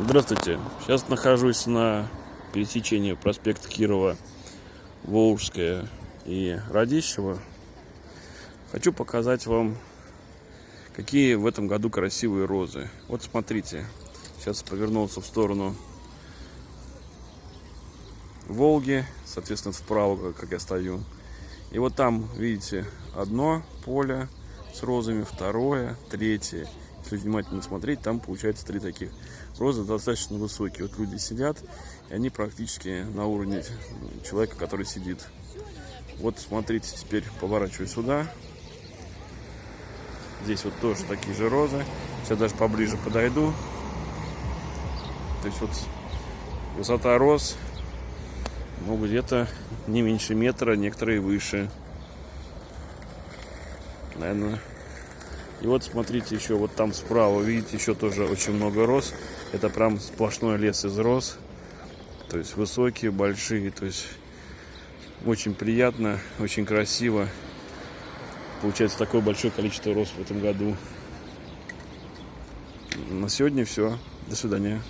Здравствуйте. Сейчас нахожусь на пересечении проспекта Кирова, Волжская и Радищева. Хочу показать вам, какие в этом году красивые розы. Вот смотрите. Сейчас повернулся в сторону Волги, соответственно, вправо, как я стою. И вот там, видите, одно поле с розами, второе, третье если внимательно смотреть, там получается три таких. Розы достаточно высокие. Вот люди сидят, и они практически на уровне человека, который сидит. Вот смотрите, теперь поворачиваю сюда. Здесь вот тоже такие же розы. Сейчас даже поближе подойду. То есть вот высота роз, ну где-то не меньше метра, некоторые выше. Наверное, и вот смотрите еще вот там справа, видите, еще тоже очень много роз. Это прям сплошной лес из роз. То есть высокие, большие. То есть очень приятно, очень красиво. Получается такое большое количество роз в этом году. На сегодня все. До свидания.